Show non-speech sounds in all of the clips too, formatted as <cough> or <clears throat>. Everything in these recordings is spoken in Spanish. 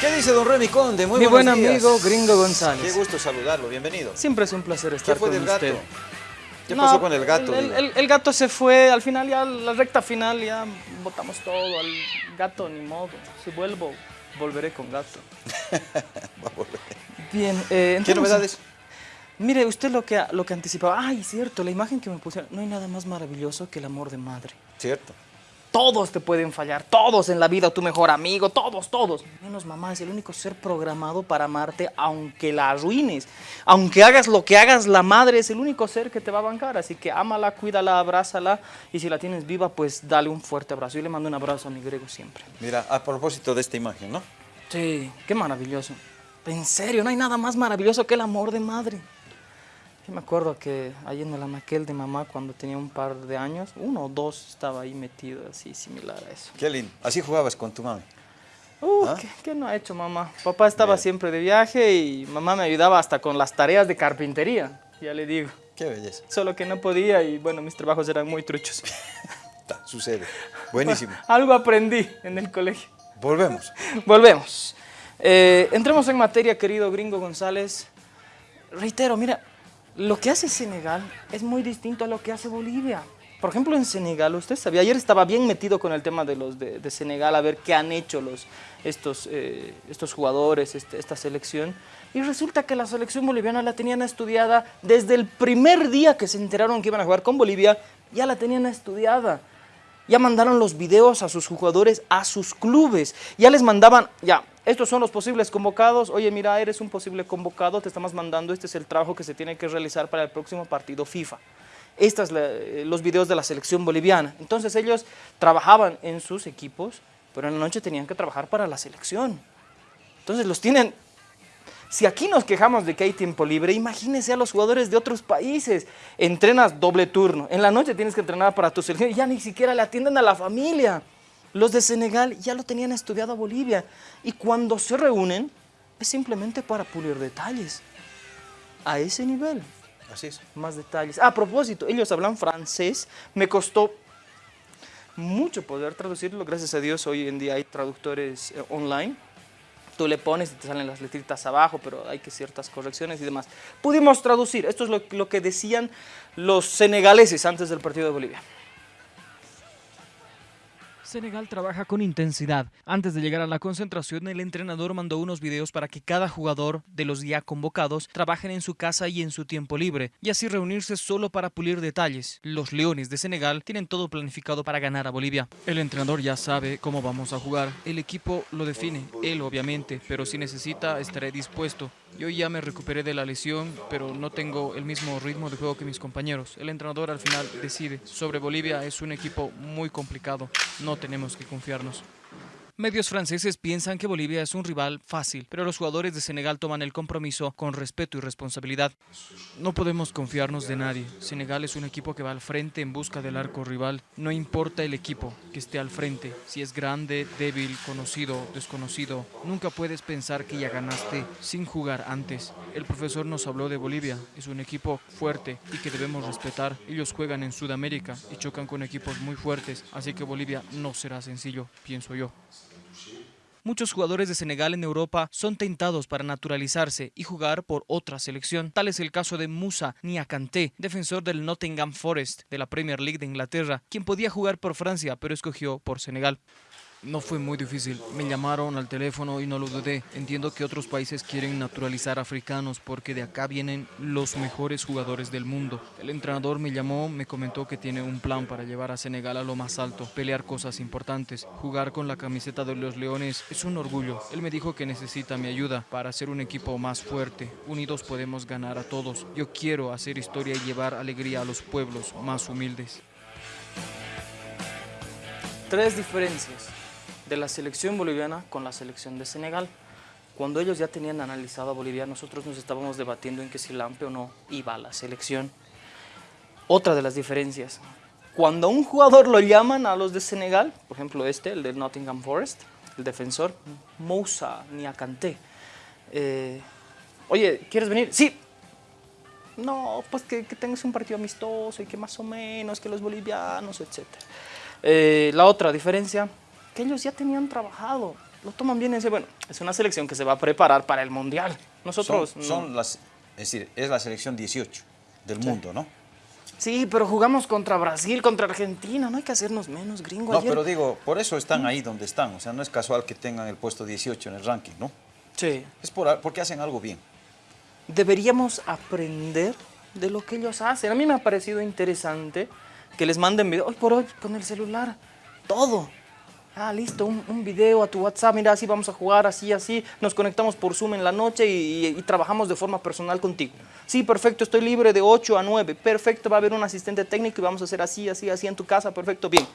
¿Qué dice don Remy Conde? Muy Mi buen días. amigo Gringo González. Qué gusto saludarlo, bienvenido. Siempre es un placer estar ¿Qué fue con del gato? usted. ¿Qué No, pasó con el gato? El, digo? el- el gato se fue, al final ya, la recta final ya botamos todo, al gato ni modo. Si vuelvo, volveré con gato. <laughs> Va a volver. Bien, eh, ¿Qué entremos- novedades? Mire, usted lo que, lo que anticipaba. Ay, cierto, la imagen que me pusieron. No hay nada más maravilloso que el amor de madre. Cierto. Todos te pueden fallar, todos en la vida, tu mejor amigo, todos, todos. Menos mamá, es el único ser programado para amarte aunque la arruines. Aunque hagas lo que hagas, la madre es el único ser que te va a bancar. Así que ámala, cuídala, abrázala y si la tienes viva, pues dale un fuerte abrazo. Yo le mando un abrazo a mi griego siempre. Mira, a propósito de esta imagen, ¿no? Sí, qué maravilloso. En serio, no hay nada más maravilloso que el amor de madre. Yo me acuerdo que ahí en el anaquel de mamá, cuando tenía un par de años, uno o dos estaba ahí metido así, similar a eso. Qué lindo. Así jugabas con tu mami. Uh, ¿Ah? ¿qué, qué no ha hecho mamá? Papá estaba Bien. siempre de viaje y mamá me ayudaba hasta con las tareas de carpintería, ya le digo. Qué belleza. Solo que no podía y bueno, mis trabajos eran muy truchos. <laughs> Ta, sucede. Buenísimo. <laughs> Algo aprendí en el colegio. Volvemos. <laughs> Volvemos. Eh, entremos en materia, querido gringo González. Reitero, mira, lo que hace Senegal es muy distinto a lo que hace Bolivia. Por ejemplo, en Senegal, usted sabía, ayer estaba bien metido con el tema de los de, Senegal, a ver qué han hecho los, estos, eh, estos jugadores, este- esta selección. Y resulta que la selección boliviana la tenían estudiada desde el primer día que se enteraron que iban a jugar con Bolivia, ya la tenían estudiada. Ya mandaron los videos a sus jugadores, a sus clubes. Ya les mandaban, ya, estos son los posibles convocados. Oye, mira, eres un posible convocado, te estamos mandando, este es el trabajo que se tiene que realizar para el próximo partido FIFA. Estos son los videos de la selección boliviana. Entonces ellos trabajaban en sus equipos, pero en la noche tenían que trabajar para la selección. Entonces los tienen si aquí nos quejamos de que hay tiempo libre, imagínense a los jugadores de otros países. Entrenas doble turno. En la noche tienes que entrenar para tu selección y ya ni siquiera le atienden a la familia. Los de Senegal ya lo tenían estudiado a Bolivia. Y cuando se reúnen, es simplemente para pulir detalles. A ese nivel, Así es. más detalles. A propósito, ellos hablan francés. Me costó mucho poder traducirlo. Gracias a Dios, hoy en día hay traductores eh, online tú le pones y te salen las letritas abajo, pero hay que ciertas correcciones y demás. Pudimos traducir, esto es lo, lo que decían los senegaleses antes del partido de Bolivia. Senegal trabaja con intensidad. Antes de llegar a la concentración, el entrenador mandó unos videos para que cada jugador de los ya convocados trabajen en su casa y en su tiempo libre, y así reunirse solo para pulir detalles. Los Leones de Senegal tienen todo planificado para ganar a Bolivia. El entrenador ya sabe cómo vamos a jugar. El equipo lo define, él obviamente, pero si necesita estaré dispuesto. Yo ya me recuperé de la lesión, pero no tengo el mismo ritmo de juego que mis compañeros. El entrenador al final decide. Sobre Bolivia es un equipo muy complicado. No tenemos que confiarnos. Medios franceses piensan que Bolivia es un rival fácil, pero los jugadores de Senegal toman el compromiso con respeto y responsabilidad. No podemos confiarnos de nadie. Senegal es un equipo que va al frente en busca del arco rival. No importa el equipo que esté al frente, si es grande, débil, conocido, desconocido. Nunca puedes pensar que ya ganaste sin jugar antes. El profesor nos habló de Bolivia. Es un equipo fuerte y que debemos respetar. Ellos juegan en Sudamérica y chocan con equipos muy fuertes, así que Bolivia no será sencillo, pienso yo. Muchos jugadores de Senegal en Europa son tentados para naturalizarse y jugar por otra selección. Tal es el caso de Musa Niakante, defensor del Nottingham Forest de la Premier League de Inglaterra, quien podía jugar por Francia pero escogió por Senegal. No fue muy difícil. Me llamaron al teléfono y no lo dudé. Entiendo que otros países quieren naturalizar africanos porque de acá vienen los mejores jugadores del mundo. El entrenador me llamó, me comentó que tiene un plan para llevar a Senegal a lo más alto, pelear cosas importantes. Jugar con la camiseta de los Leones es un orgullo. Él me dijo que necesita mi ayuda para hacer un equipo más fuerte. Unidos podemos ganar a todos. Yo quiero hacer historia y llevar alegría a los pueblos más humildes. Tres diferencias de la selección boliviana con la selección de Senegal. Cuando ellos ya tenían analizado a Bolivia, nosotros nos estábamos debatiendo en que si Lampe o no iba a la selección. Otra de las diferencias, cuando a un jugador lo llaman a los de Senegal, por ejemplo este, el del Nottingham Forest, el defensor, Moussa Niakante, eh, oye, ¿quieres venir? Sí. No, pues que, que tengas un partido amistoso y que más o menos, que los bolivianos, etc. Eh, la otra diferencia, que ellos ya tenían trabajado. lo toman bien y dicen, bueno, es una selección que se va a preparar para el Mundial. Son, Nosotros no. son las, es decir, es la selección 18 del mundo, ¿no? Sí, pero jugamos contra Brasil, contra Argentina, no hay que hacernos menos, gringo. No, Ayer- pero digo, por eso están ahí donde están. O sea, no es casual que tengan el puesto 18 en el ranking, ¿no? Sí. Es por, porque hacen algo bien. Deberíamos aprender de lo que ellos hacen. A mí me ha parecido interesante que les manden video, hoy por hoy con el celular, todo. Ah, listo, un, un video a tu WhatsApp, mira, así vamos a jugar, así, así, nos conectamos por Zoom en la noche y, y- y trabajamos de forma personal contigo. Sí, perfecto, estoy libre de 8 a 9, perfecto, va a haber un asistente técnico y vamos a hacer así, así, así en tu casa, perfecto, bien.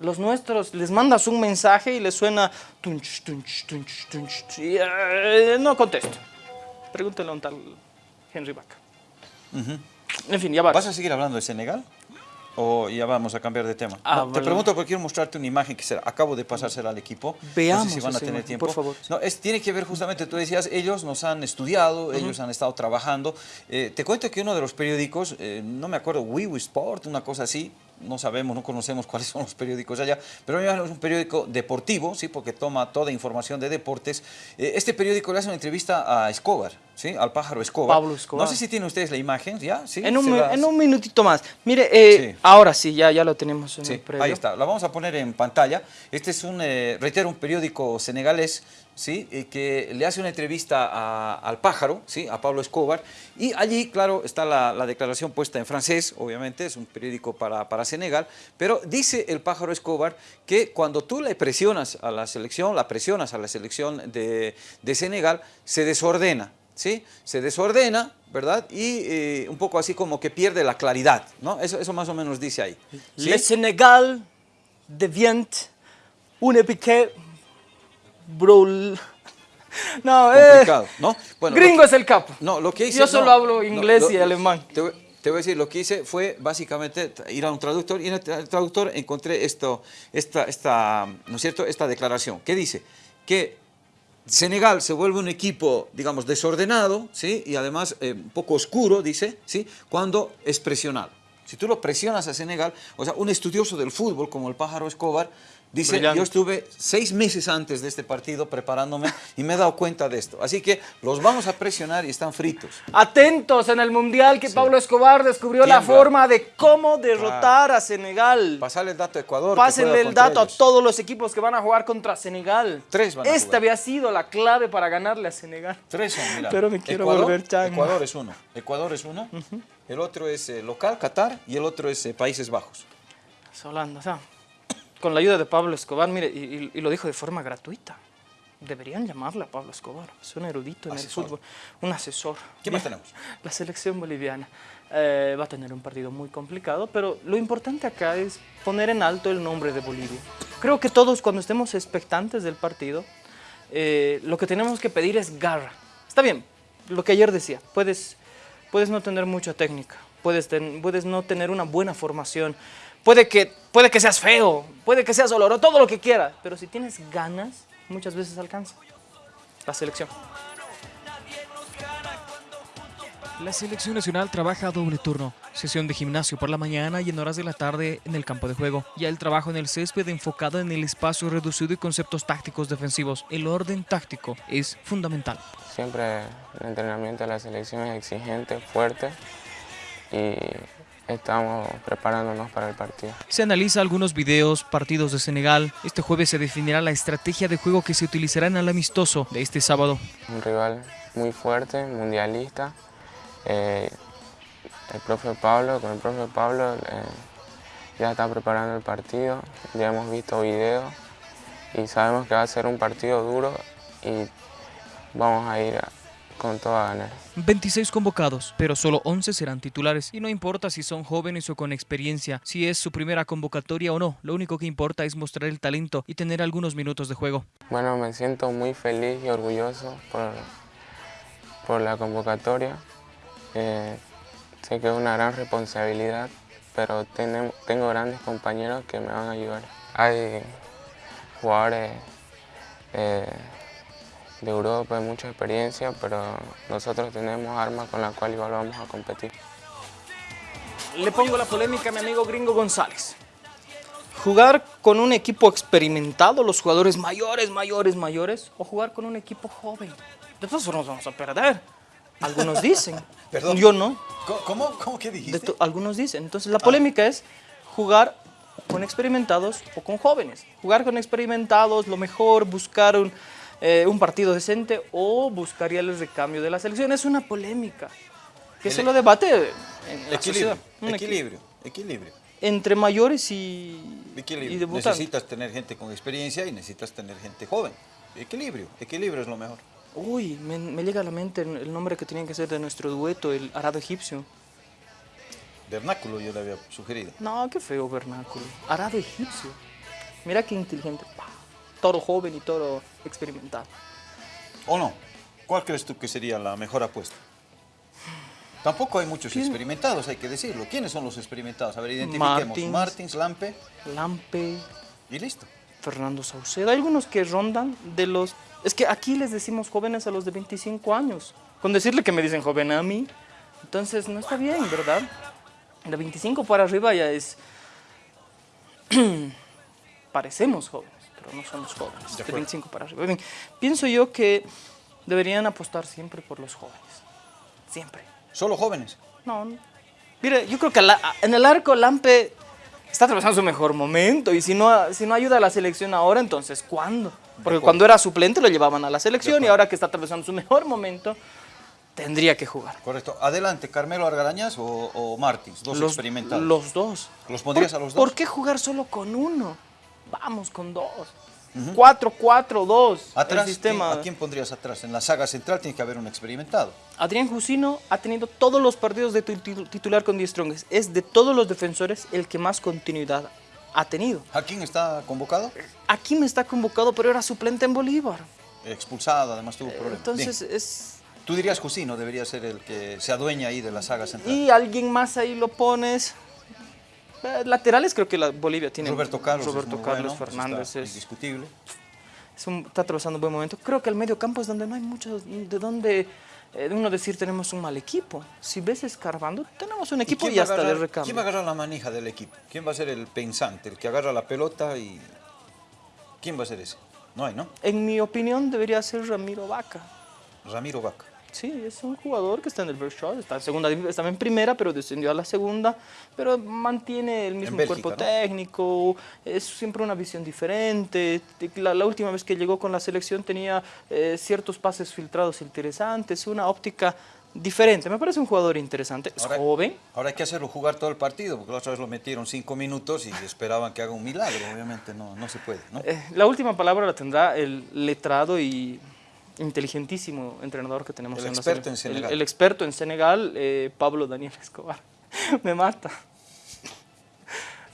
Los nuestros, les mandas un mensaje y les suena tunch, tunch, tunch, tunch, y, eh, no contesto. Pregúntale a un tal Henry Vaca. En fin, ya va. ¿Vas a seguir hablando de Senegal? ¿O ya vamos a cambiar de tema? Ah, No, te pregunto porque quiero mostrarte una imagen que se- acabo de pasársela al equipo. Veamos No sé si van a tener tiempo. por favor. No, es, tiene que ver justamente, tú decías, ellos nos han estudiado, ellos han estado trabajando. Eh, te cuento que uno de los periódicos, eh, no me acuerdo, Sport, una cosa así, no sabemos, no conocemos <laughs> cuáles son los periódicos allá, pero es un periódico deportivo, ¿sí? porque toma toda información de deportes. Eh, este periódico le hace una entrevista a Escobar, ¿sí? al pájaro Escobar. Pablo Escobar. No sé si tienen ustedes la imagen, ¿ya? ¿Sí? En un, las- en un minutito más. Mire, eh, Sí. ahora sí, ya, ya lo tenemos en Sí, el ahí está. La vamos a poner en pantalla. Este es un, eh, reitero, un periódico senegalés, ¿sí? Eh, que le hace una entrevista a- al pájaro, ¿sí? A Pablo Escobar. Y allí, claro, está la, la declaración puesta en francés, obviamente, es un periódico para, para Senegal. Pero dice el pájaro Escobar que cuando tú le presionas a la selección, la presionas a la selección de, de Senegal, se desordena. ¿Sí? Se desordena, ¿verdad? Y eh, un poco así como que pierde la claridad, ¿no? Eso, más o menos dice ahí. ¿sí? Le Sénégal devient un piqué brul. <laughs> No, eh, ¿no? Bueno, gringo que- es el capo. No, lo que hice... Yo solo no, hablo no, inglés lo- y alemán. Te voy, te voy a decir, lo que hice fue básicamente ir a un traductor y en el tra- traductor encontré esto, esta, esta, ¿no es cierto? Esta declaración. ¿Qué dice? Que Senegal se vuelve un equipo, digamos, desordenado, ¿sí? Y además eh, un poco oscuro, dice, ¿sí? Cuando es presionado. Si tú lo presionas a Senegal, o sea, un estudioso del fútbol como el pájaro Escobar, dice, Brillante. yo estuve seis meses antes de este partido preparándome y me he dado cuenta de esto. Así que los vamos a presionar y están fritos. Atentos en el mundial que Pablo Escobar descubrió la forma de cómo derrotar a Senegal. Pasarle el dato a Ecuador. Pásenle el dato a todos los equipos que van a jugar contra Senegal. Tres van a Esta jugar. había sido la clave para ganarle a Senegal. Tres son, mira. Pero me quiero Ecuador, volver chango. Ecuador es uno. Ecuador es uno. El otro es eh, local, Qatar, y el otro es eh, Países Bajos. Es Holanda, o sea, con la ayuda de Pablo Escobar, mire, y, y- y lo dijo de forma gratuita. Deberían llamarle a Pablo Escobar. Es un erudito en Asesor. el fútbol, un asesor. ¿Qué más tenemos? <laughs> La selección boliviana eh, va a tener un partido muy complicado, pero lo importante acá es poner en alto el nombre de Bolivia. Creo que todos cuando estemos expectantes del partido, eh, lo que tenemos que pedir es garra. Está bien, lo que ayer decía, puedes, puedes no tener mucha técnica, puedes, ten- puedes no tener una buena formación, puede que, puede que seas feo, puede que seas oloroso, todo lo que quieras, pero si tienes ganas, muchas veces alcanza la selección. La selección nacional trabaja a doble turno, sesión de gimnasio por la mañana y en horas de la tarde en el campo de juego. Ya el trabajo en el césped enfocado en el espacio reducido y conceptos tácticos defensivos. El orden táctico es fundamental. Siempre el entrenamiento de la selección es exigente, fuerte y estamos preparándonos para el partido. Se analiza algunos videos, partidos de Senegal. Este jueves se definirá la estrategia de juego que se utilizará en el amistoso de este sábado. Un rival muy fuerte, mundialista. Eh, el profe Pablo, con el profe Pablo eh, ya está preparando el partido, ya hemos visto videos y sabemos que va a ser un partido duro y vamos a ir a- con toda ganas. 26 convocados, pero solo 11 serán titulares. Y no importa si son jóvenes o con experiencia, si es su primera convocatoria o no, lo único que importa es mostrar el talento y tener algunos minutos de juego. Bueno, me siento muy feliz y orgulloso por, por la convocatoria. Eh, sé que es una gran responsabilidad, pero tengo grandes compañeros que me van a ayudar. Hay jugadores eh, de Europa de mucha experiencia, pero nosotros tenemos armas con las cuales igual vamos a competir. Le pongo la polémica a mi amigo Gringo González. jugar con un equipo experimentado, los jugadores mayores, mayores, mayores, o jugar con un equipo joven. De todas formas vamos a perder. Algunos dicen. <laughs> Perdón. Yo no. ¿Cómo? ¿Cómo, ¿Cómo que dijiste? algunos dicen. Entonces la polémica es jugar con experimentados o con jóvenes. Jugar con experimentados, lo mejor, buscar un, eh, un partido decente o buscaría el recambio de la selección. Es una polémica que se El- lo debate en la Equilibrio, sociedad. Equilibrio, equilibrio. Entre mayores y, y Equilibrio. debutantes. Necesitas tener gente con experiencia y necesitas tener gente joven. Equilibrio, equilibrio es lo mejor. Uy, me, me llega a la mente el el nombre que tenía que ser de nuestro dueto, el arado egipcio. Vernáculo yo le había sugerido. No, qué feo vernáculo. Arado egipcio. Mira qué inteligente. Toro joven y toro experimentado. ¿O no? ¿Cuál crees tú que sería la mejor apuesta? Tampoco hay muchos experimentados, hay que decirlo. ¿Quiénes son los experimentados? A ver, identifiquemos. Martins. Martins, Lampe Lampe, y listo. Fernando Saucedo. Hay algunos que rondan de los... Es que aquí les decimos jóvenes a los de 25 años. Con decirle que me dicen joven a mí, entonces no está bien, ¿verdad? De 25 para arriba ya es... <clears throat> Parecemos jóvenes, pero no somos jóvenes. De. 25 para arriba. Bien, Pienso yo que deberían apostar siempre por los jóvenes. Siempre. Solo jóvenes. No, no. Mire, yo creo que la- en el arco Lampe está atravesando su mejor momento y si no, si no ayuda a la selección ahora, entonces ¿cuándo? Porque cuando era suplente lo llevaban a la selección y ahora que está atravesando su mejor momento, tendría que jugar. Correcto. Adelante, Carmelo Argarañaz o, o Martins, dos Los, experimentados. los dos. ¿Los pondrías ¿Por- a los dos? ¿Por qué jugar solo con uno? Vamos con dos. 4-4-2. Atrás, el sistema. ¿quién- ¿A quién pondrías atrás? En la saga central tiene que haber un experimentado. Adrián Jusino ha tenido todos los partidos de tu- titu- titular con 10 Strongest. Es de todos los defensores el que más continuidad ha tenido. ¿A quién está convocado? Aquí me está convocado, pero era suplente en Bolívar. Expulsado, además tuvo problemas. Entonces Bien. es... Tú dirías Jusino debería ser el que se adueña ahí de la saga central. Y alguien más ahí lo pones. Eh, laterales creo que la Bolivia tiene. Roberto Carlos. Roberto Carlos bueno, Fernández es, indiscutible. es un- está atravesando un buen momento. Creo que el medio campo es donde no hay mucho de donde eh, uno decir tenemos un mal equipo. Si ves escarbando, tenemos un equipo y, hasta de agarrar- recambio. ¿Quién va a agarrar la manija del equipo? ¿Quién va a ser el pensante, el que agarra la pelota y... ¿Quién va a ser ese? No hay, ¿no? En mi opinión debería ser Ramiro Vaca. Ramiro Vaca. Sí, es un jugador que está en el Bershot, está en segunda, estaba en primera, pero descendió a la segunda, pero mantiene el mismo Bélgica, cuerpo ¿no? técnico, es siempre una visión diferente. La, la última vez que llegó con la selección tenía eh, ciertos pases filtrados interesantes, una óptica diferente. Me parece un jugador interesante, es Ahora- joven. Ahora hay que hacerlo jugar todo el partido, porque la otra vez lo metieron cinco minutos y esperaban que haga un milagro. Obviamente no, no se puede, ¿no? Eh, la última palabra la tendrá el letrado y inteligentísimo entrenador que tenemos El en la experto en sele- el- Senegal. El, experto en Senegal, eh, Pablo Daniel Escobar. <laughs> Me mata.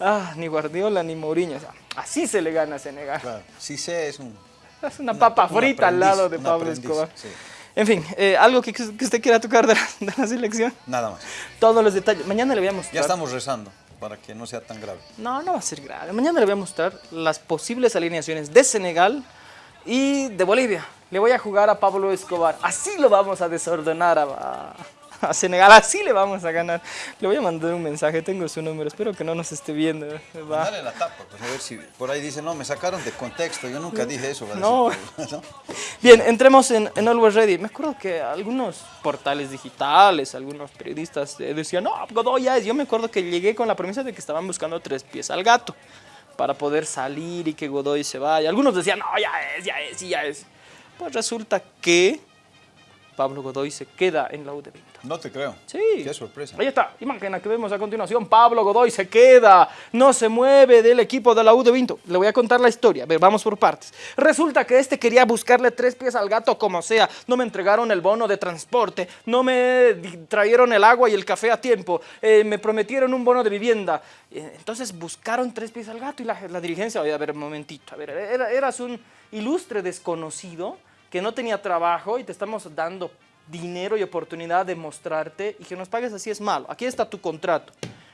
Ah, ni Guardiola ni Mourinho. o sea, así se le gana a Senegal. Claro. Sí sé, es un... Es una Un- papa frita al aprendiz, lado de Pablo aprendiz, Escobar. sí. En fin, eh, algo que, que usted quiera tocar de la, de la selección. Nada más. Todos los detalles. Mañana le voy a mostrar. Ya estamos rezando para que no sea tan grave. No, no va a ser grave. Mañana le voy a mostrar las posibles alineaciones de Senegal y de Bolivia. Le voy a jugar a Pablo Escobar. Así lo vamos a desordenar a, a- a Senegal. Así le vamos a ganar. Le voy a mandar un mensaje. Tengo su número. Espero que no nos esté viendo. Va. Dale la tapa, pues a ver si por ahí dice, no, me sacaron de contexto, yo nunca dije eso. No. decir, <laughs> ¿no? Bien, entremos en, en Always Ready. Me acuerdo que algunos portales digitales, algunos periodistas eh, decían, no, Godoy ya es. Yo me acuerdo que llegué con la premisa de que estaban buscando tres pies al gato para poder salir y que Godoy se vaya. Algunos decían, no, ya es, ya es, ya es. Pues resulta que Pablo Godoy se queda en la U de Vinto. No te creo. Sí. Qué sorpresa. Ahí está, imagen que vemos a continuación. Pablo Godoy se queda, no se mueve del equipo de la U de Vinto. Le voy a contar la historia. A ver, vamos por partes. Resulta que este quería buscarle tres pies al gato como sea. No me entregaron el bono de transporte, no me trajeron el agua y el café a tiempo, eh, me prometieron un bono de vivienda. Eh, Entonces buscaron tres pies al gato y la, la dirigencia, oye, a ver, un momentito, a ver, era- eras un ilustre desconocido que no tenía trabajo y te estamos dando dinero y oportunidad de mostrarte y que nos pagues así es malo. Aquí está tu contrato.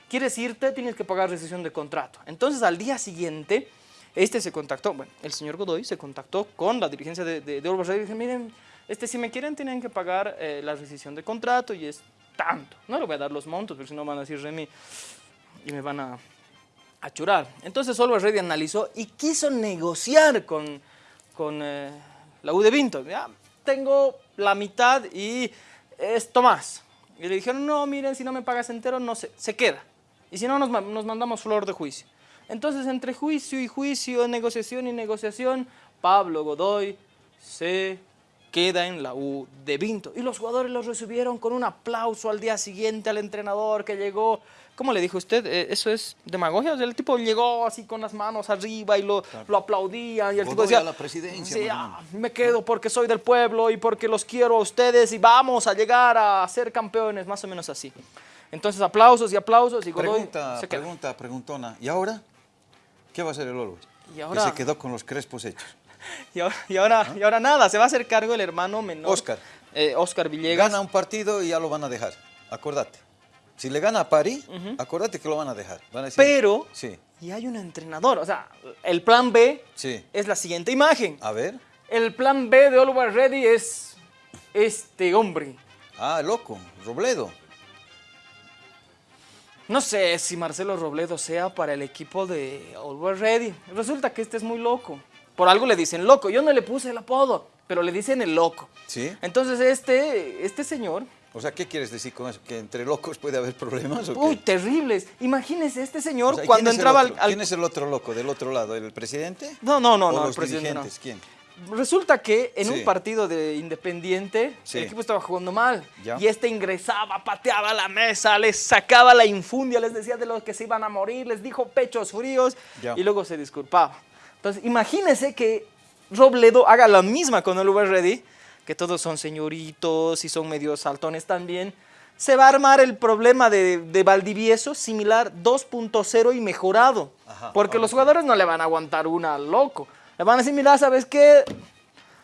¿Quieres irte? Tienes que pagar rescisión de contrato. Entonces al día siguiente, este se contactó, bueno, el señor Godoy se contactó con la dirigencia de, de, de Radio y dice, miren, este, si me quieren tienen que pagar eh, la rescisión de contrato y es tanto. No le voy a dar los montos, porque si no van a decir Remy y me van a a churar. Entonces Always Ready analizó y quiso negociar con, con eh, la U de Vinto. Ya, tengo la mitad y esto más. Y le dijeron, no, miren, si no me pagas entero, no se, se queda. Y si no, nos, nos mandamos flor de juicio. Entonces, entre juicio y juicio, negociación y negociación, Pablo Godoy se queda en la U de Vinto. Y los jugadores los recibieron con un aplauso al día siguiente al entrenador que llegó. ¿Cómo le dijo usted? Eh, ¿Eso es demagogia? O sea, el tipo llegó así con las manos arriba y lo, lo aplaudían. Y el tipo decía, la presidencia, sí, ah, me quedo porque soy del pueblo y porque los quiero a ustedes y vamos a llegar a ser campeones, más o menos así. Entonces, aplausos y aplausos y Godoy Pregunta, se queda. pregunta, preguntona. ¿Y ahora? ¿Qué va a hacer el Always? Y ahora- Que se quedó con los crespos hechos. <laughs> Y ahora, y, ahora, y ahora nada, se va a hacer cargo el hermano menor. Oscar. Eh, Oscar Villegas. Gana un partido y ya lo van a dejar. Acordate. Si le gana a París, acordate que lo van a dejar. Van a decir, Pero, Sí, y hay un entrenador. O sea, el plan B sí. es la siguiente imagen. A ver. El plan B de Always Ready es este hombre. Ah, loco. Robledo. No sé si Marcelo Robledo sea para el equipo de Always Ready. Resulta que este es muy loco. Por algo le dicen loco. Yo no le puse el apodo, pero le dicen el loco. Sí. Entonces este, este señor, O sea, ¿qué quieres decir con eso? ¿Que entre locos puede haber problemas o qué? uy, terribles. Imagínese este señor O sea, ¿y cuando el entraba al, al- ¿Quién es el otro loco del otro lado? ¿El presidente? No, no, no, ¿O no, el los presidente no. dirigentes? ¿Quién? Resulta que en Sí. un partido de Independiente, Sí. el equipo estaba jugando mal. Ya. Y este ingresaba, pateaba la mesa, les sacaba la infundia, les decía de los que se iban a morir, les dijo pechos fríos Ya. y luego se disculpaba. Entonces, imagínese que Robledo haga la misma con el Uber Ready, que todos son señoritos y son medio saltones también. Se va a armar el problema de, de Valdivieso similar 2.0 y mejorado. Ajá, porque los jugadores no le van a aguantar una al loco. Le van a decir, mira, ¿sabes qué?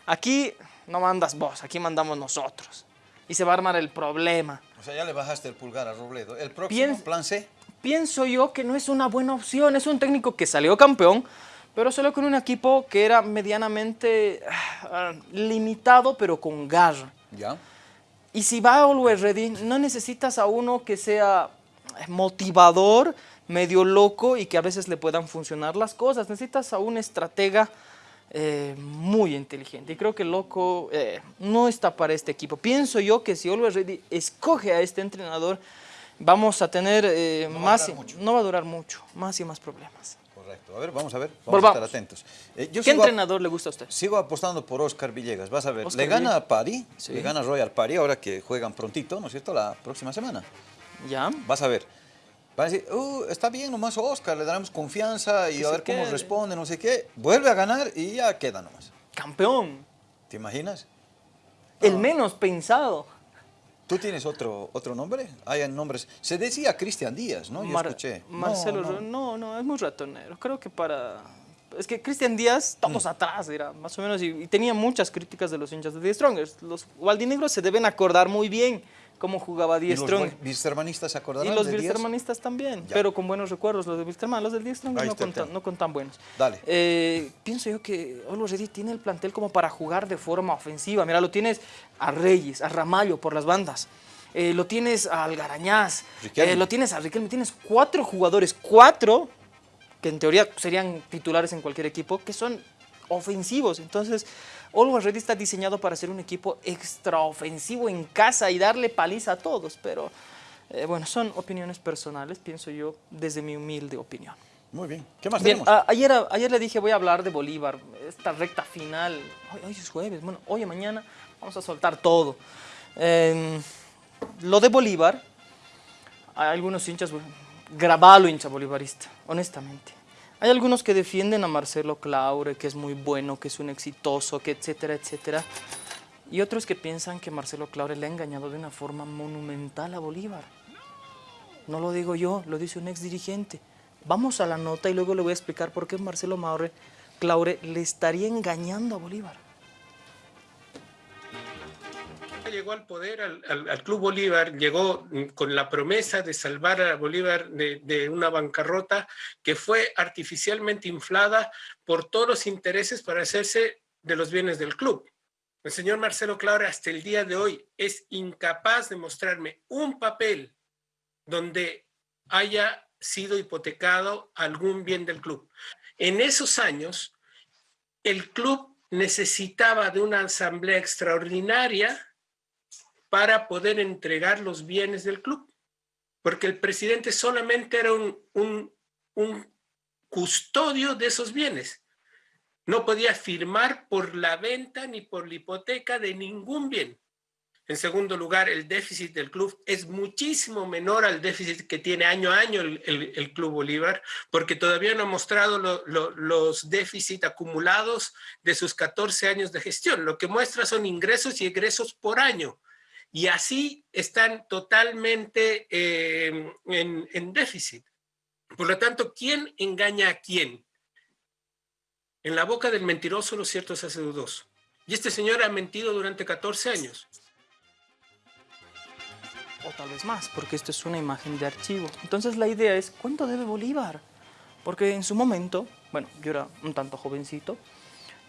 Aquí no mandas vos, aquí mandamos nosotros. Y se va a armar el problema. O sea, ya le bajaste el pulgar a Robledo. ¿El próximo Piens- plan C? Pienso yo que no es una buena opción. Es un técnico que salió campeón, pero solo con un equipo que era medianamente ah, limitado, pero con garra. Ya. Y si va a Always Ready, no necesitas a uno que sea motivador, medio loco y que a veces le puedan funcionar las cosas. Necesitas a un estratega eh, muy inteligente. Y creo que loco eh, no está para este equipo. Pienso yo que si Always Ready escoge a este entrenador, vamos a tener eh, No va más, durar y- no va a durar mucho, más y más problemas. Correcto. A ver, vamos a ver. Vamos Volvamos. a estar atentos. Eh, yo ¿Qué a- entrenador le gusta a usted? Sigo apostando por Oscar Villegas. Vas a ver. Oscar le gana Villegas. a. Sí. Le gana Royal París ahora que juegan prontito, ¿no es cierto? La próxima semana. ¿Ya? Vas a ver. Van a decir, "Uh, está bien nomás Oscar, le daremos confianza y Que a ver cómo quede. responde, no sé qué. Vuelve a ganar y ya queda nomás. Campeón. ¿Te imaginas? El menos pensado. ¿Tú tienes otro, otro nombre? Hay nombres. Se decía Cristian Díaz, ¿no? Yo Mar- escuché. No, Marcelo, no. Ro- no, no, es muy ratonero. Creo que para... Es que Cristian Díaz, todos Mm. atrás, era más o menos, y, y tenía muchas críticas de los hinchas de The Strongers. Los gualdinegros se deben acordar muy bien cómo jugaba ¿Y The los Strong. Wilstermanistas se acordarán Y los de? Wilstermanistas también, Ya. pero con buenos recuerdos. Los de Wilstermann, los Strongers Ahí no no con tan buenos. Dale. Eh, pienso yo que Olo Ready tiene el plantel como para jugar de forma ofensiva. Mira, lo tienes a Reyes, a Ramallo por las bandas. Eh, lo tienes a Algarañaz, Riquelme. eh, lo tienes a Riquelme, tienes cuatro jugadores, cuatro, que en teoría serían titulares en cualquier equipo, que son ofensivos. Entonces, Always Ready está diseñado para ser un equipo extraofensivo en casa y darle paliza a todos, pero eh, bueno, son opiniones personales, pienso yo, desde mi humilde opinión. Muy bien. ¿Qué más Bien, tenemos? a- ayer, ayer le dije voy a hablar de Bolívar, esta recta final. Hoy, hoy es jueves, bueno, hoy y mañana vamos a soltar todo. Eh, lo de Bolívar, hay algunos hinchas, grabalo hincha bolivarista, honestamente. Hay algunos que defienden a Marcelo Claure, que es muy bueno, que es un exitoso, que etcétera, etcétera. Y otros que piensan que Marcelo Claure le ha engañado de una forma monumental a Bolívar. No lo digo yo, lo dice un ex dirigente. Vamos a la nota y luego le voy a explicar por qué Marcelo Maure, Claure le estaría engañando a Bolívar. Llegó al poder, al, Club Bolívar, llegó mm, con la promesa de salvar a Bolívar de, de una bancarrota que fue artificialmente inflada por todos los intereses para hacerse de los bienes del club. El señor Marcelo Claure hasta el día de hoy es incapaz de mostrarme un papel donde haya sido hipotecado algún bien del club. En esos años, el club necesitaba de una asamblea extraordinaria para poder entregar los bienes del club, porque el presidente solamente era un, un, un custodio de esos bienes. No podía firmar por la venta ni por la hipoteca de ningún bien. En segundo lugar, el déficit del club es muchísimo menor al déficit que tiene año a año el, Club Bolívar, porque todavía no ha mostrado los déficits acumulados de sus 14 años de gestión. Lo que muestra son ingresos y egresos por año. Y así están totalmente eh, en, en déficit. Por lo tanto, ¿quién engaña a quién? En la boca del mentiroso lo cierto se hace dudoso. Y este señor ha mentido durante 14 años o tal vez más, porque esto es una imagen de archivo. Entonces la idea es, ¿cuánto debe Bolívar? Porque en su momento, bueno, yo era un tanto jovencito,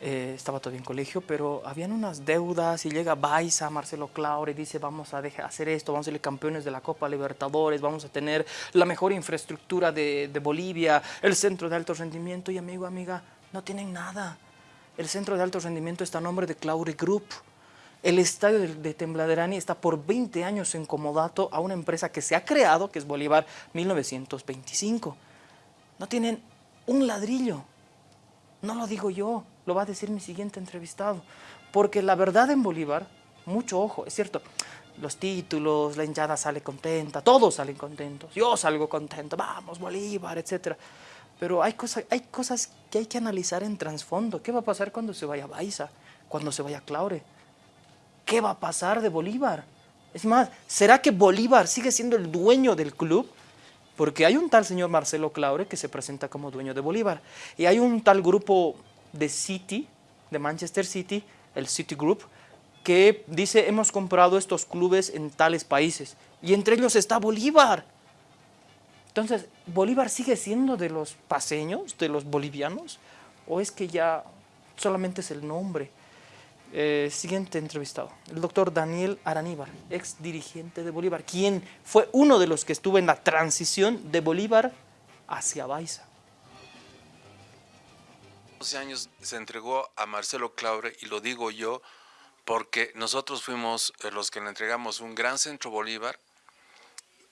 eh, estaba todavía en colegio, pero habían unas deudas y llega Baiza, Marcelo Claure, y dice vamos a hacer esto, vamos a ser campeones de la Copa Libertadores, vamos a tener la mejor infraestructura de, de Bolivia, el centro de alto rendimiento, y amigo, amiga, no tienen nada. El centro de alto rendimiento está a nombre de Claure Group, el estadio de, Tembladerani está por 20 años en comodato a una empresa que se ha creado, que es Bolívar 1925. No tienen un ladrillo. No lo digo yo, lo va a decir mi siguiente entrevistado. Porque la verdad en Bolívar, mucho ojo, es cierto, los títulos, la hinchada sale contenta, todos salen contentos, yo salgo contento, vamos Bolívar, etc. Pero hay, cosas, hay cosas que hay que analizar en trasfondo. ¿Qué va a pasar cuando se vaya Baiza? Cuando se vaya Claure? ¿qué va a pasar de Bolívar? Es más, ¿será que Bolívar sigue siendo el dueño del club? Porque hay un tal señor Marcelo Claure que se presenta como dueño de Bolívar. Y hay un tal grupo de City, de Manchester City, el City Group, que dice hemos comprado estos clubes en tales países. Y entre ellos está Bolívar. Entonces, ¿Bolívar sigue siendo de los paseños, de los bolivianos? ¿O es que ya solamente es el nombre? Eh, siguiente entrevistado, el doctor Daniel Araníbar, ex dirigente de Bolívar, quien fue uno de los que estuvo en la transición de Bolívar hacia Baiza. 12 años se entregó a Marcelo Claure y lo digo yo porque nosotros fuimos eh, los que le entregamos un gran centro Bolívar,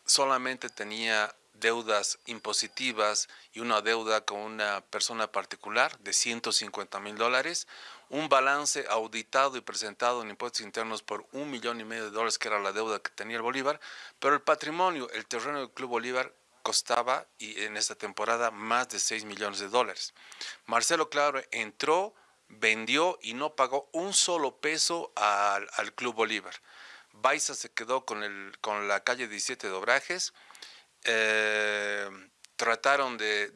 solamente tenía deudas impositivas y una deuda con una persona particular de 150 mil dólares, un balance auditado y presentado en impuestos internos por un millón y medio de dólares, que era la deuda que tenía el Bolívar, pero el patrimonio, el terreno del Club Bolívar costaba y en esta temporada más de 6 millones de dólares. Marcelo Claro entró, vendió y no pagó un solo peso al, al Club Bolívar. Baiza se quedó con, el, con la calle 17 de Obrajes, eh, trataron de,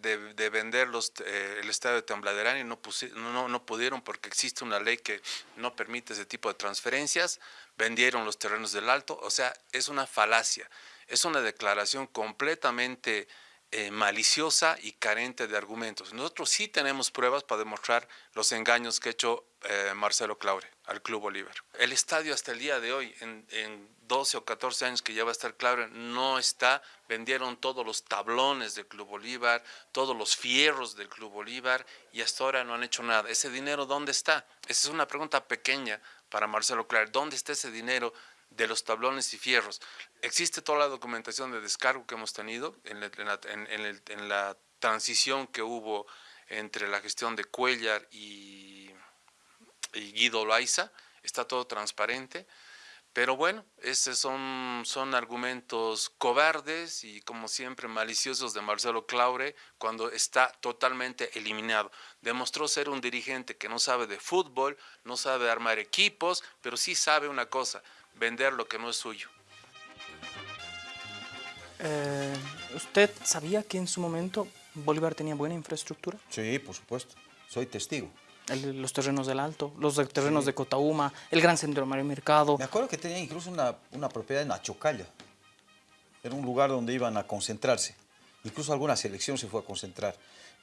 vender los, eh, el estadio de Tembladerán y no, no, no, pudieron porque existe una ley que no permite ese tipo de transferencias, vendieron los terrenos del Alto, o sea, es una falacia, es una declaración completamente eh, maliciosa y carente de argumentos. Nosotros sí tenemos pruebas para demostrar los engaños que ha hecho eh, Marcelo Claure al Club Bolívar. El estadio hasta el día de hoy, en, 12 o 14 años que ya va a estar Claure, no está. Vendieron todos los tablones del Club Bolívar, todos los fierros del Club Bolívar y hasta ahora no han hecho nada. ¿Ese dinero dónde está? Esa es una pregunta pequeña para Marcelo Claure. ¿Dónde está ese dinero de los tablones y fierros. Existe toda la documentación de descargo que hemos tenido en la, transición que hubo entre la gestión de Cuellar y, Guido Loaiza, está todo transparente, pero bueno, esos son, son argumentos cobardes y como siempre maliciosos de Marcelo Claure cuando está totalmente eliminado. Demostró ser un dirigente que no sabe de fútbol, no sabe armar equipos, pero sí sabe una cosa, vender lo que no es suyo. Eh, ¿Usted sabía que en su momento Bolívar tenía buena infraestructura? Sí, por supuesto. Soy testigo. los terrenos del Alto, los terrenos de Cotauma, el Gran Centro Mario Mercado. Me acuerdo que tenía incluso una, una propiedad en Achocalla. Era un lugar donde iban a concentrarse. Incluso alguna selección se fue a concentrar.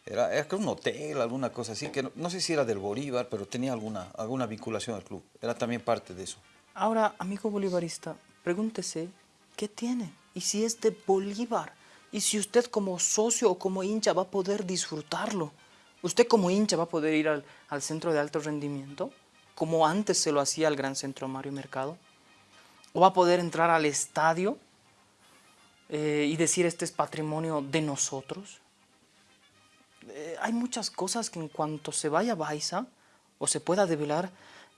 Era, era un hotel, alguna cosa así, que no, no, sé si era del Bolívar, pero tenía alguna, alguna vinculación al club. Era también parte de eso. Ahora, amigo bolivarista, pregúntese, ¿qué tiene? Y si es de Bolívar. y si usted como socio o como hincha va a poder disfrutarlo. Usted como hincha va a poder ir al, al centro de alto rendimiento, como antes se lo hacía al Gran Centro Mario Mercado. O va a poder entrar al estadio eh, y decir este es patrimonio de nosotros. Eh, hay muchas cosas que en cuanto se vaya a Baiza o se pueda develar,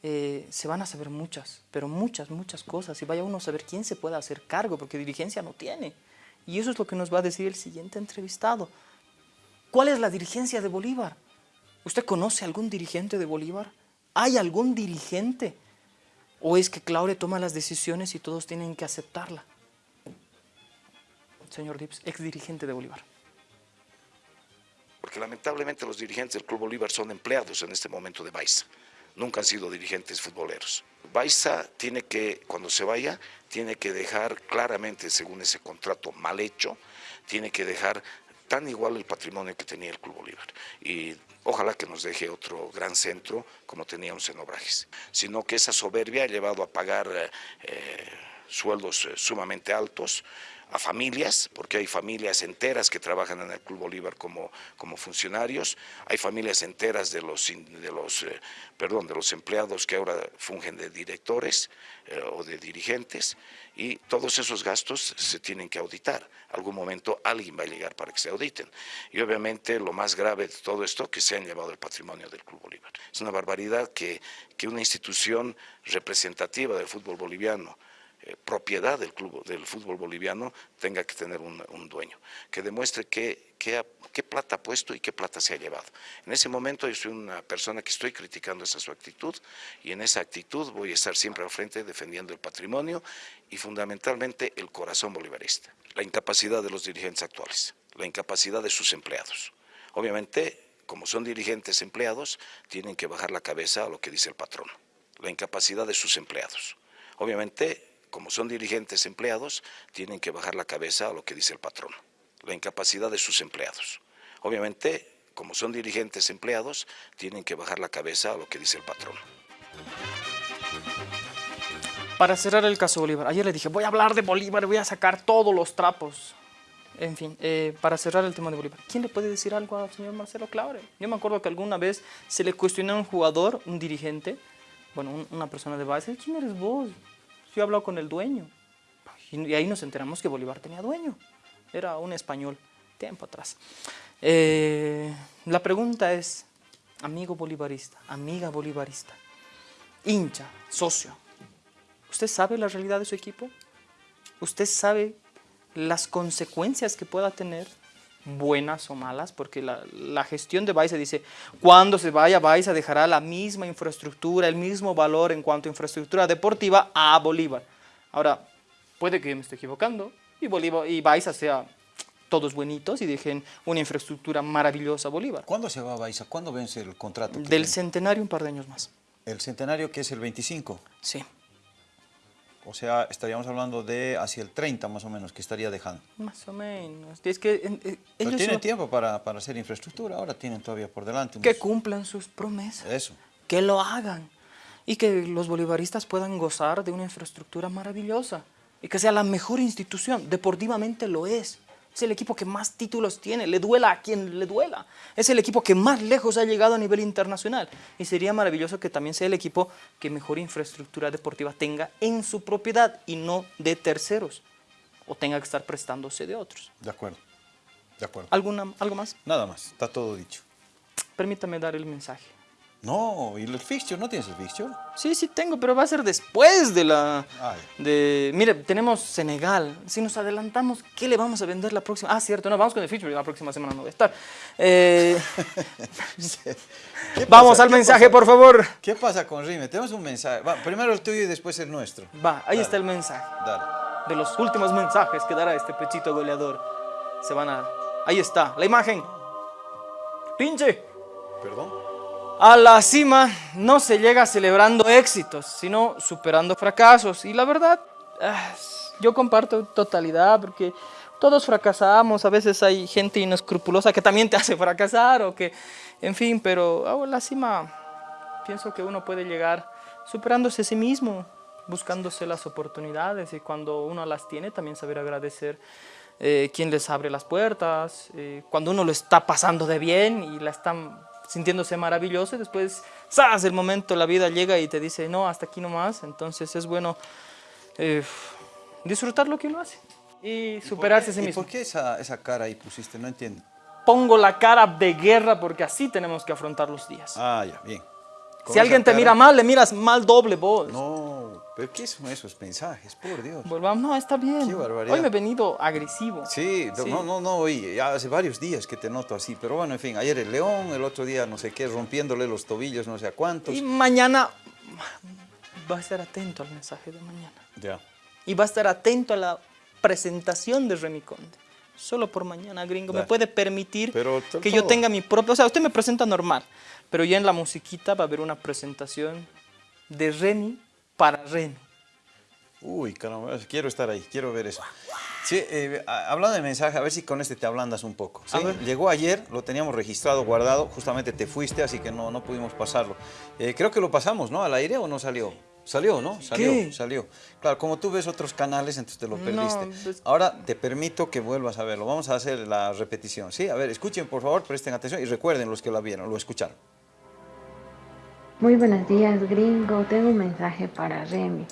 eh, se van a saber muchas, pero muchas, muchas cosas. Y vaya uno a saber quién se puede hacer cargo, porque dirigencia no tiene. Y eso es lo que nos va a decir el siguiente entrevistado. ¿Cuál es la dirigencia de Bolívar? ¿Usted conoce algún dirigente de Bolívar? ¿Hay algún dirigente? ¿O es que Claure toma las decisiones y todos tienen que aceptarla? Señor Dips, ex dirigente de Bolívar. Porque lamentablemente los dirigentes del Club Bolívar son empleados en este momento de Baiza. Nunca han sido dirigentes futboleros. Baiza tiene que, cuando se vaya, tiene que dejar claramente, según ese contrato mal hecho, tiene que dejar tan igual el patrimonio que tenía el Club Bolívar. Y ojalá que nos deje otro gran centro como teníamos en Obrajes. Sino que esa soberbia ha llevado a pagar eh, sueldos eh, sumamente altos, a familias, porque hay familias enteras que trabajan en el Club Bolívar como, como funcionarios, hay familias enteras de los, de, los, eh, perdón, de los empleados que ahora fungen de directores eh, o de dirigentes, y todos esos gastos se tienen que auditar. Algún momento alguien va a llegar para que se auditen. Y obviamente lo más grave de todo esto, que se han llevado el patrimonio del Club Bolívar. Es una barbaridad que, que una institución representativa del fútbol boliviano, eh, propiedad del club del fútbol boliviano tenga que tener un, dueño, que demuestre qué, plata ha puesto y qué plata se ha llevado. En ese momento yo soy una persona que estoy criticando esa su actitud y en esa actitud voy a estar siempre al frente defendiendo el patrimonio y fundamentalmente el corazón bolivarista. La incapacidad de los dirigentes actuales, la incapacidad de sus empleados. Obviamente, como son dirigentes empleados, tienen que bajar la cabeza a lo que dice el patrón. La incapacidad de sus empleados. Obviamente, como son dirigentes empleados, tienen que bajar la cabeza a lo que dice el patrón, la incapacidad de sus empleados. Obviamente, como son dirigentes empleados, tienen que bajar la cabeza a lo que dice el patrón. Para cerrar el caso Bolívar, ayer le dije, voy a hablar de Bolívar, voy a sacar todos los trapos. En fin, eh, para cerrar el tema de Bolívar, ¿quién le puede decir algo al señor Marcelo Claure? Yo me acuerdo que alguna vez se le cuestionó a un jugador, un dirigente, bueno, una persona de base, ¿quién eres vos? Yo he hablado con el dueño. Y ahí nos enteramos que Bolívar tenía dueño. Era un español, tiempo atrás. Eh, la pregunta es, amigo bolivarista, amiga bolivarista, hincha, socio, ¿usted sabe la realidad de su equipo? ¿Usted sabe las consecuencias que pueda tener, buenas o malas? Porque la, gestión de Baiza dice, cuando se vaya Baiza dejará la misma infraestructura, el mismo valor en cuanto a infraestructura deportiva a Bolívar. Ahora, puede que me esté equivocando y, Bolívar, y Baiza sea todos buenitos y dejen una infraestructura maravillosa a Bolívar. ¿Cuándo se va a Baiza? ¿Cuándo vence el contrato? Del centenario un par de años más. ¿El centenario que es el 25? Sí. O sea, estaríamos hablando de hacia el 30 más o menos que estaría dejando. Más o menos. Es que eh, ellos tienen tiempo para, para, hacer infraestructura, ahora tienen todavía por delante. Que cumplan sus promesas. Eso. Que lo hagan. Y que los bolivaristas puedan gozar de una infraestructura maravillosa. Y que sea la mejor institución. Deportivamente lo es. Es el equipo que más títulos tiene, le duela a quien le duela. Es el equipo que más lejos ha llegado a nivel internacional. Y sería maravilloso que también sea el equipo que mejor infraestructura deportiva tenga en su propiedad y no de terceros. O tenga que estar prestándose de otros. De acuerdo. De acuerdo. ¿Alguna, ¿Algo más? Nada más, está todo dicho. Permítame dar el mensaje. No, ¿y el fixture? ¿No tienes el fixture? Sí, sí tengo, pero va a ser después de la... De, mire, tenemos Senegal. Si nos adelantamos, ¿qué le vamos a vender la próxima? Ah, cierto, no, vamos con el fixture, la próxima semana no voy a estar. <laughs> Eh, <laughs> vamos al mensaje, por favor. ¿Qué pasa con Rime? Tenemos un mensaje. Va, primero el tuyo y después el nuestro. Va, ahí está el mensaje. Dale. De los últimos mensajes que dará este pechito goleador. Se van a... Ahí está, la imagen. Pinche. Perdón. A la cima no se llega celebrando éxitos, sino superando fracasos. Y la verdad, ah, yo comparto totalidad porque todos fracasamos, a veces hay gente inescrupulosa que también te hace fracasar o que, en fin, pero a la cima pienso que uno puede llegar superándose a sí mismo, buscándose las oportunidades y cuando uno las tiene también saber agradecer eh, quién les abre las puertas, eh, cuando uno lo está pasando de bien y la están sintiéndose maravilloso, y después, ¡zas! el momento, la vida llega y te dice, no, hasta aquí nomás, entonces es bueno eh, disfrutar lo que uno hace y superarse a sí ¿Y mismo. por qué esa, esa cara ahí pusiste? No entiendo. Pongo la cara de guerra porque así tenemos que afrontar los días. Ah, ya, bien. Si alguien te cara- mira mal, le miras mal doble vos. No, pero ¿qué son esos mensajes? Por Dios. Volvamos, no, está bien. Qué barbaridad. Hoy me he venido agresivo. Sí, Sí. no, no, no, oye, ya hace varios días que te noto así, pero bueno, en fin, ayer el León, el otro día no sé qué, rompiéndole los tobillos, no sé a cuántos. Y mañana va a estar atento al mensaje de mañana. Ya. Y va a estar atento a la presentación de Remy Conde. Solo por mañana, gringo. Me puede permitir Pero que yo tenga mi propio... O sea, usted me presenta normal, pero ya en la musiquita va a haber una presentación de Remy para Remy. Uy, caramba, quiero estar ahí, quiero ver eso. Sí, eh, hablando de mensaje, a ver si con este te ablandas un poco. ¿sí? Llegó ayer, lo teníamos registrado, guardado, justamente te fuiste, así que no, no pudimos pasarlo. Eh, creo que lo pasamos, ¿no? ¿Al aire o no salió? Salió, ¿no? Salió, ¿Qué? salió. Claro, como tú ves otros canales, entonces te lo No, perdiste. pues- Ahora te permito que vuelvas a verlo. Vamos a hacer la repetición, ¿sí? A ver, escuchen, por favor, presten atención y recuerden los que la vieron, lo escucharon. Muy buenos días, gringo. Tengo un mensaje para Remy.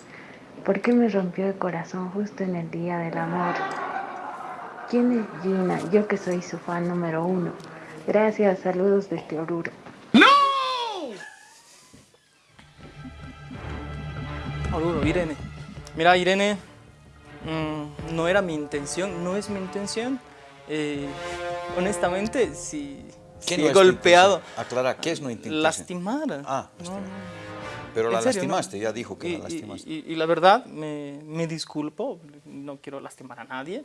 ¿Por qué me rompió el corazón justo en el Día del Amor? ¿Quién es Gina? Yo que soy su fan número uno. Gracias, saludos desde Oruro. Oruro, Irene. Mira, Irene, mm, no era mi intención, no es mi intención. Eh, honestamente, si, ¿Qué no golpeado? Aclara, ¿qué es no intención? lastimar. Ah, lastimar. no. Pero la serio, lastimaste, ya dijo que y, la lastimaste. y- y- y la verdad, me, me disculpo, no quiero lastimar a nadie,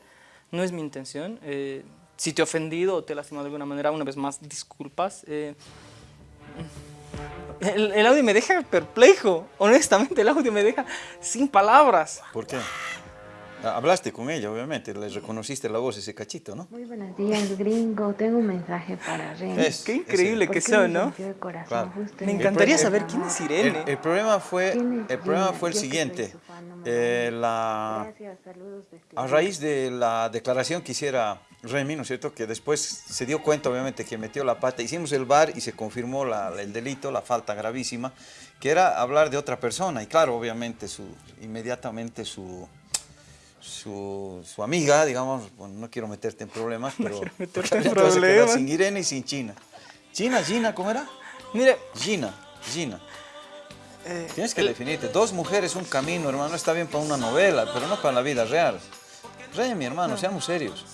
no es mi intención. eh, si te he ofendido o te he lastimado de alguna manera, una vez más, disculpas. eh, el, el audio me deja perplejo, honestamente, el audio me deja sin palabras. ¿Por qué? Ah, Hablaste con ella, obviamente, le reconociste la voz, ese cachito, ¿no? Muy buenos días, gringo. Tengo un mensaje para Remy. Es- Qué increíble ¿Por que son, ¿no? rompió el corazón Claro. justo Me el encantaría saber quién es? Irene. El, el problema fue, ¿Quién es el problema fue el siguiente. fan Eh, la, Gracias, saludos desde a raíz de la declaración que hiciera Remy, ¿no es cierto? Que después se dio cuenta, obviamente, que metió la pata. Hicimos el bar y se confirmó la- el delito, la falta gravísima, que era hablar de otra persona. Y claro, obviamente, su, inmediatamente su, su, su amiga, digamos, bueno, no quiero meterte en problemas, <laughs> pero quiero meterte en problemas. sin Irene y sin China. China, Gina, ¿cómo era? Mire, Gina, Gina. eh, Tienes que definirte. Dos mujeres, un camino, hermano. Está bien para una novela, pero no para la vida real. Remy, hermano, seamos serios.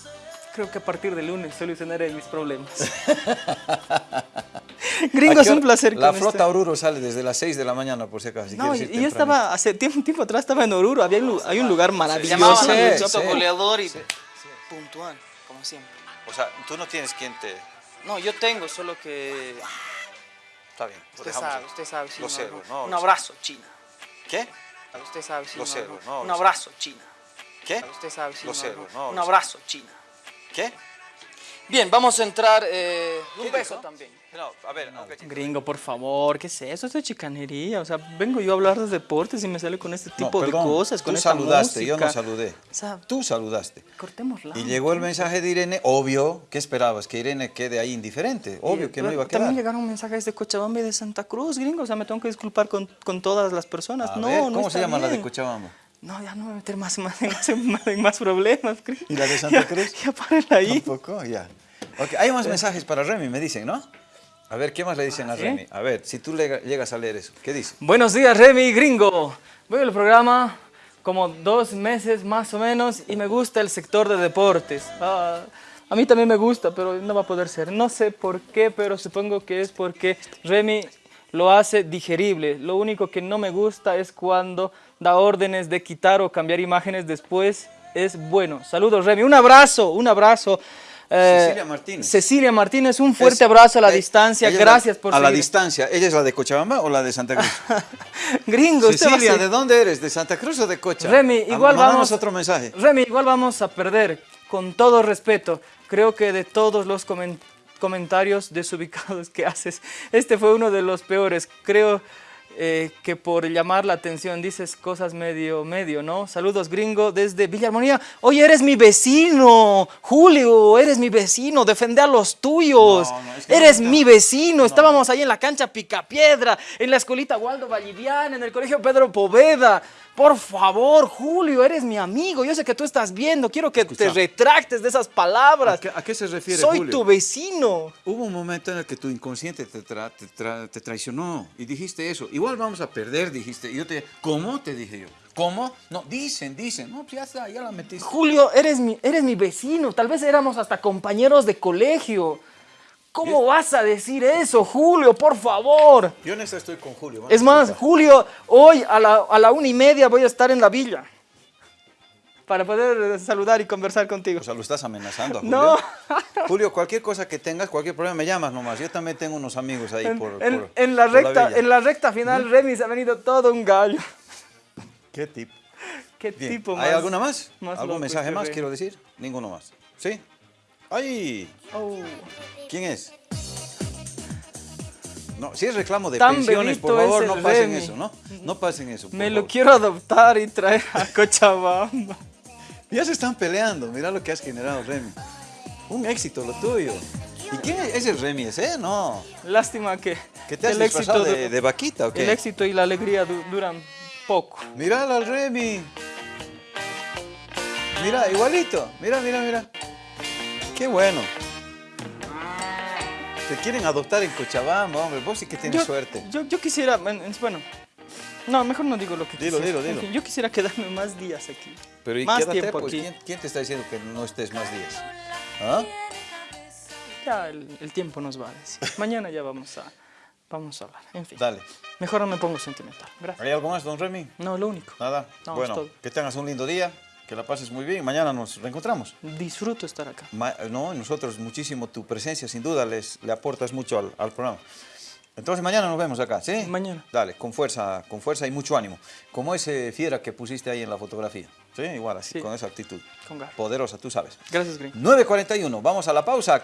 creo que a partir del lunes solucionaré mis problemas. <laughs> Gringo, ¿A es un placer La con este- flota Oruro sale desde las 6 de la mañana, por si acaso. si No, y yo estaba, hace tiempo, tiempo atrás estaba en Oruro, había un, hay un lugar maravilloso. llamaba la Luisito goleador y puntual, como siempre. O sea, tú no tienes quien te... No, yo tengo, solo que Está bien. lo usted sabe, ahí. usted sabe. si Lo no, sé, no. no, un abrazo, China. ¿Qué? Usted sabe, si Lo no, sé, no. no, Un abrazo, China. ¿Qué? Usted sabe, si Lo no, sé, no. no, Un abrazo, China. ¿Qué? Bien, vamos a entrar. eh, un ¿Qué beso dijo? también. No, a ver, no, cachito. Gringo, por favor, ¿qué es eso? Esto es chicanería. O sea, vengo yo a hablar de deportes y me sale con este No, tipo perdón, de cosas, con tú esta saludaste, yo no saludé. O sea, Tú saludaste. cortémosla. Y llegó el mensaje de Irene, obvio, ¿qué esperabas? Que Irene quede ahí indiferente. Obvio que no iba a quedar. También llegaron mensajes de Cochabamba y de Santa Cruz, gringo. O sea, me tengo que disculpar con, con todas las personas. A no, ver, no ¿Cómo se llama la de. Cochabamba? No, ya no me voy a meter más, más, más, más- problemas. ¿Y la de Santa Ya- Cruz? Ya, párenla ahí. Tampoco, ya. Ok, hay más mensajes para Remy, me dicen, ¿no? A ver, ¿qué más le dicen a Ah, ¿sí? Remy? A ver, si tú le- llegas a leer eso, ¿qué dice? Buenos días, Remy Gringo. Voy al programa como dos meses más o menos y me gusta el sector de deportes. Ah, a mí también me gusta, pero no va a poder ser. No sé por qué, pero supongo que es porque Remy lo hace digerible. Lo único que no me gusta es cuando da órdenes de quitar o cambiar imágenes después. Es bueno. Saludos, Remy. Un abrazo, un abrazo. Eh, Cecilia Martínez. Cecilia Martínez, un fuerte Es- abrazo a la eh, distancia. es la- Gracias por A la distancia. ¿Ella es la de Cochabamba o la de Santa Cruz? <laughs> Gringo, usted va a Cecilia, ¿de dónde eres? ¿De Santa Cruz o de Cocha? Remy, Ah, igual vamos. otro mensaje. Remy, igual vamos a perder. Con todo respeto, creo que de todos los comen- comentarios desubicados que haces, este fue uno de los peores. Creo eh, que por llamar la atención dices cosas medio, medio, ¿no? Saludos, gringo, desde Villa Armonía. Oye, eres mi vecino, Julio, eres mi vecino, defende a los tuyos. No, no, es que eres mi vecino. Estábamos ahí en la cancha Picapiedra, en la escuelita Waldo Vallivian, en el colegio Pedro Poveda. Por favor, Julio, eres mi amigo. Yo sé que tú estás viendo. Quiero que te Escucha. retractes de esas palabras. ¿A qué, a qué se refiere, Soy Julio? tu vecino. Hubo un momento en el que tu inconsciente te, tra- te tra- te traicionó y dijiste eso. Igual vamos a perder, dijiste. Y yo te ¿cómo? Te dije yo. ¿Cómo? No, dicen, dicen. No, pues ya está, ya la metiste. Julio, eres mi, eres mi vecino. Tal vez éramos hasta compañeros de colegio. ¿Cómo vas a decir eso, Julio? Por favor. Yo en esta estoy con Julio. Es más. Julio, hoy a la, a la una y media voy a estar en la villa. Para poder saludar y conversar contigo. O sea, lo estás amenazando a Julio. No. <laughs> Julio, cualquier cosa que tengas, cualquier problema, me llamas nomás. Yo también tengo unos amigos ahí En, por, en- por- en la por recta, en la recta final, Remy se ha venido todo un gallo. ¿Qué tipo? ¿Qué Bien. tipo más? ¿Hay alguna más? más ¿Algún loco mensaje este más Remy? quiero decir? Ninguno más. ¿Sí? ¡Ay! Oh. ¿Quién es? No, si es reclamo de Tan pensiones, por favor, no pasen Remy. eso, ¿no? No pasen eso. por Me lo quiero adoptar y traer a Cochabamba. Ya se están peleando, mira lo que has generado, Remy. Un éxito lo tuyo. ¿Y quién es, es el Remy ese? No. Lástima que, ¿Que te has el éxito, de, vaquita o qué? el éxito y la alegría du- duran poco. Mírala al Remy. Mira, igualito. Mira, mira, mira. Qué bueno. Te quieren adoptar en Cochabamba, hombre. Vos sí que tienes yo, suerte. Yo, yo quisiera, en- en- bueno, no, mejor no digo lo que Dilo, quisiera. dilo, dilo. Yo quisiera quedarme más días aquí. Pero ¿y más quédate, tiempo pues, aquí. ¿quién, quién te está diciendo que no estés más días? ¿Ah? Ya el, el tiempo nos va a decir. <laughs> Mañana ya vamos a, vamos a hablar. En fin, Dale. mejor no me pongo sentimental. Gracias. ¿Hay algo más, don Remy? No, lo único. Nada. No, bueno, que tengas un lindo día, que la pases muy bien. Mañana nos reencontramos. Disfruto estar acá. Ma- no, nosotros muchísimo tu presencia, sin duda, les, le aportas mucho al, al programa. Entonces mañana nos vemos acá, ¿sí? Mañana. Dale, con fuerza, con fuerza y mucho ánimo. Como ese fiera que pusiste ahí en la fotografía. ¿Sí? Igual así, Sí. con esa actitud. Con garra. Poderosa, tú sabes. Gracias, Green. 9.41, vamos a la pausa.